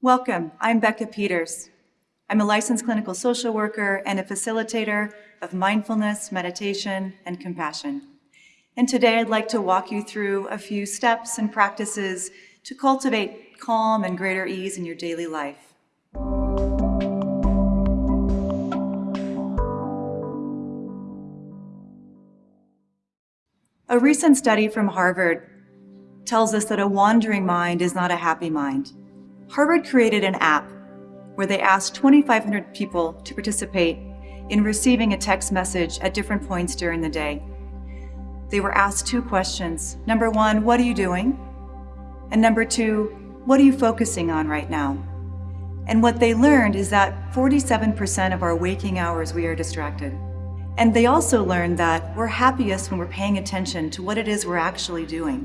Welcome, I'm Becca Peters. I'm a licensed clinical social worker and a facilitator of mindfulness, meditation, and compassion. And today I'd like to walk you through a few steps and practices to cultivate calm and greater ease in your daily life. A recent study from Harvard tells us that a wandering mind is not a happy mind. Harvard created an app where they asked 2,500 people to participate in receiving a text message at different points during the day. They were asked two questions. Number one, what are you doing? And number two, what are you focusing on right now? And what they learned is that 47% of our waking hours we are distracted. And they also learned that we're happiest when we're paying attention to what it is we're actually doing,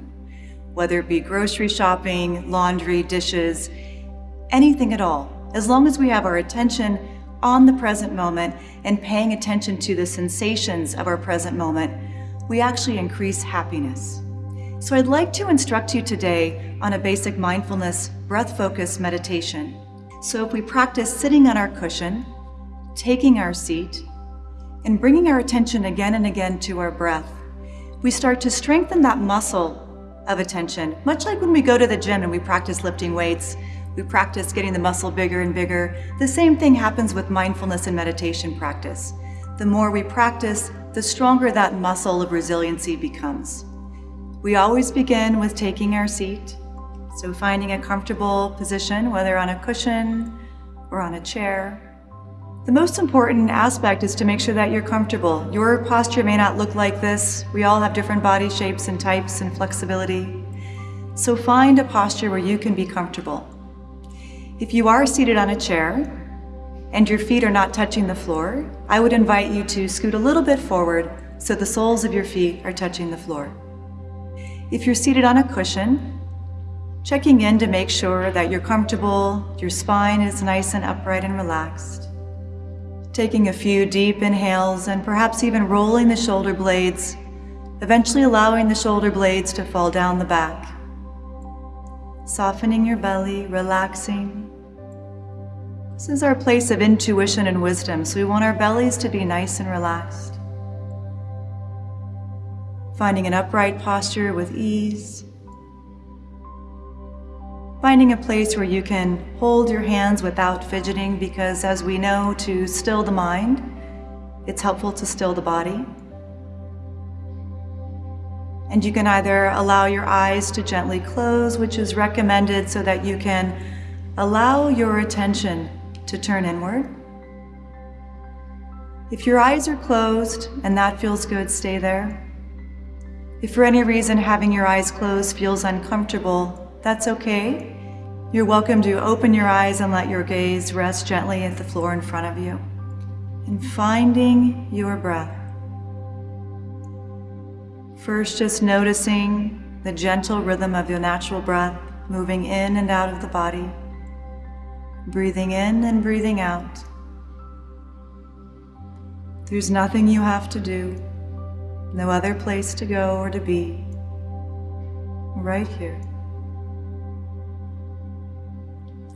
whether it be grocery shopping, laundry, dishes, anything at all. As long as we have our attention on the present moment and paying attention to the sensations of our present moment, we actually increase happiness. So I'd like to instruct you today on a basic mindfulness breath-focused meditation. So if we practice sitting on our cushion, taking our seat, and bringing our attention again and again to our breath, we start to strengthen that muscle of attention, much like when we go to the gym and we practice lifting weights, we practice getting the muscle bigger and bigger. The same thing happens with mindfulness and meditation practice. The more we practice, the stronger that muscle of resiliency becomes. We always begin with taking our seat, so finding a comfortable position, whether on a cushion or on a chair. The most important aspect is to make sure that you're comfortable. Your posture may not look like this. We all have different body shapes and types and flexibility. So find a posture where you can be comfortable. If you are seated on a chair and your feet are not touching the floor, I would invite you to scoot a little bit forward so the soles of your feet are touching the floor. If you're seated on a cushion, checking in to make sure that you're comfortable, your spine is nice and upright and relaxed. Taking a few deep inhales and perhaps even rolling the shoulder blades, eventually allowing the shoulder blades to fall down the back. Softening your belly, relaxing, this is our place of intuition and wisdom, so we want our bellies to be nice and relaxed. Finding an upright posture with ease. Finding a place where you can hold your hands without fidgeting because as we know, to still the mind, it's helpful to still the body. And you can either allow your eyes to gently close, which is recommended so that you can allow your attention to turn inward. If your eyes are closed and that feels good, stay there. If for any reason having your eyes closed feels uncomfortable, that's okay. You're welcome to open your eyes and let your gaze rest gently at the floor in front of you. And finding your breath. First, just noticing the gentle rhythm of your natural breath moving in and out of the body breathing in and breathing out. There's nothing you have to do, no other place to go or to be, right here.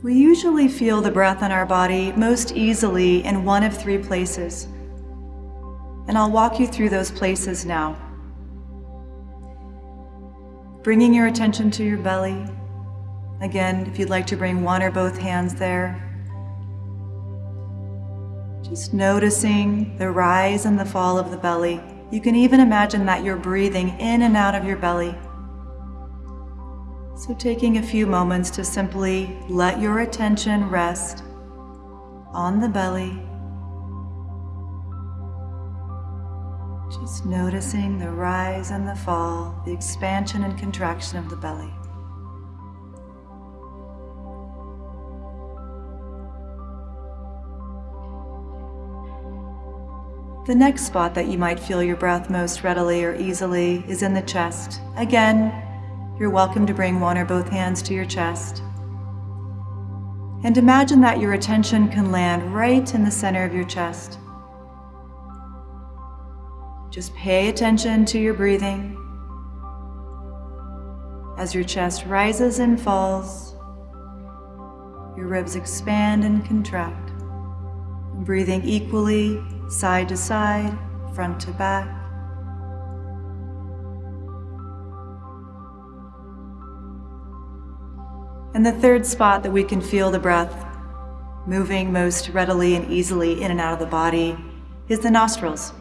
We usually feel the breath in our body most easily in one of three places, and I'll walk you through those places now. Bringing your attention to your belly, Again, if you'd like to bring one or both hands there. Just noticing the rise and the fall of the belly. You can even imagine that you're breathing in and out of your belly. So taking a few moments to simply let your attention rest on the belly. Just noticing the rise and the fall, the expansion and contraction of the belly. The next spot that you might feel your breath most readily or easily is in the chest. Again, you're welcome to bring one or both hands to your chest. And imagine that your attention can land right in the center of your chest. Just pay attention to your breathing as your chest rises and falls. Your ribs expand and contract. Breathing equally, side to side, front to back. And the third spot that we can feel the breath moving most readily and easily in and out of the body is the nostrils.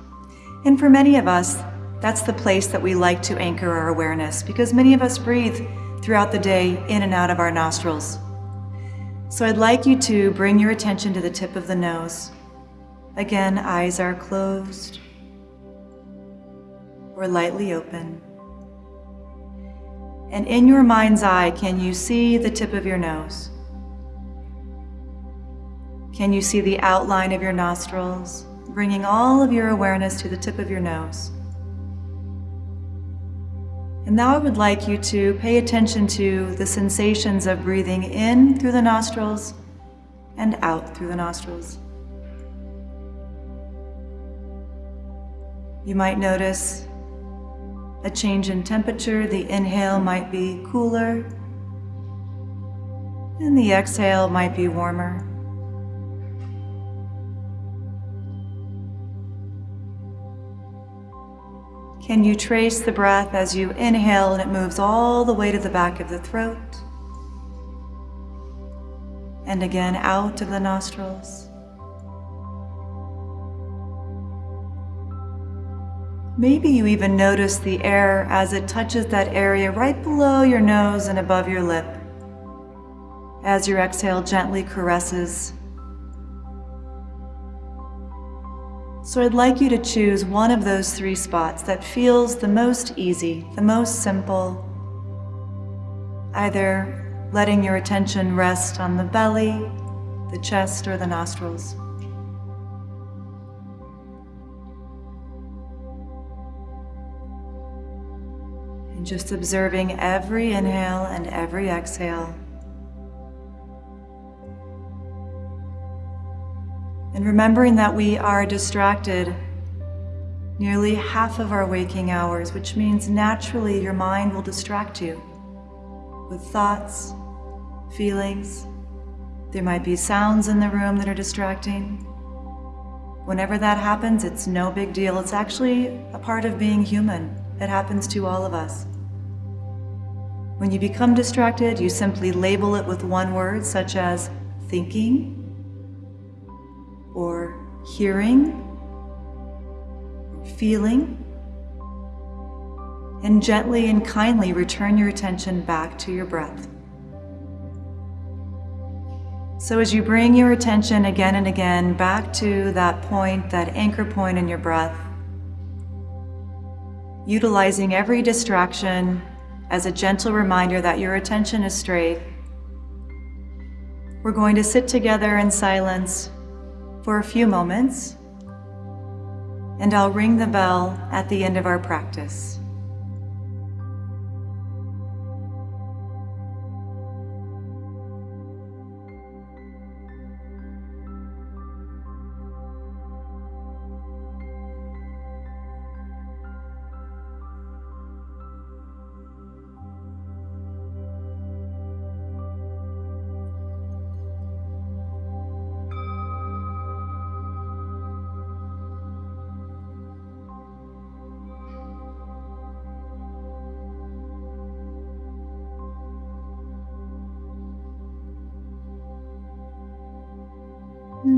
And for many of us, that's the place that we like to anchor our awareness because many of us breathe throughout the day in and out of our nostrils. So I'd like you to bring your attention to the tip of the nose. Again, eyes are closed or lightly open. And in your mind's eye, can you see the tip of your nose? Can you see the outline of your nostrils, bringing all of your awareness to the tip of your nose? And now I would like you to pay attention to the sensations of breathing in through the nostrils and out through the nostrils. You might notice a change in temperature. The inhale might be cooler and the exhale might be warmer. Can you trace the breath as you inhale and it moves all the way to the back of the throat? And again out of the nostrils. Maybe you even notice the air as it touches that area right below your nose and above your lip. As your exhale gently caresses. So I'd like you to choose one of those three spots that feels the most easy, the most simple. Either letting your attention rest on the belly, the chest, or the nostrils. Just observing every inhale and every exhale. And remembering that we are distracted nearly half of our waking hours, which means naturally your mind will distract you with thoughts, feelings. There might be sounds in the room that are distracting. Whenever that happens, it's no big deal. It's actually a part of being human. It happens to all of us. When you become distracted, you simply label it with one word, such as thinking, or hearing, feeling, and gently and kindly return your attention back to your breath. So as you bring your attention again and again back to that point, that anchor point in your breath, utilizing every distraction as a gentle reminder that your attention is straight. We're going to sit together in silence for a few moments, and I'll ring the bell at the end of our practice.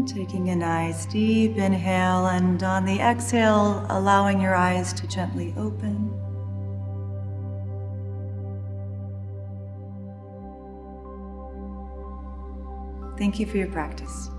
Taking a nice deep inhale and on the exhale, allowing your eyes to gently open. Thank you for your practice.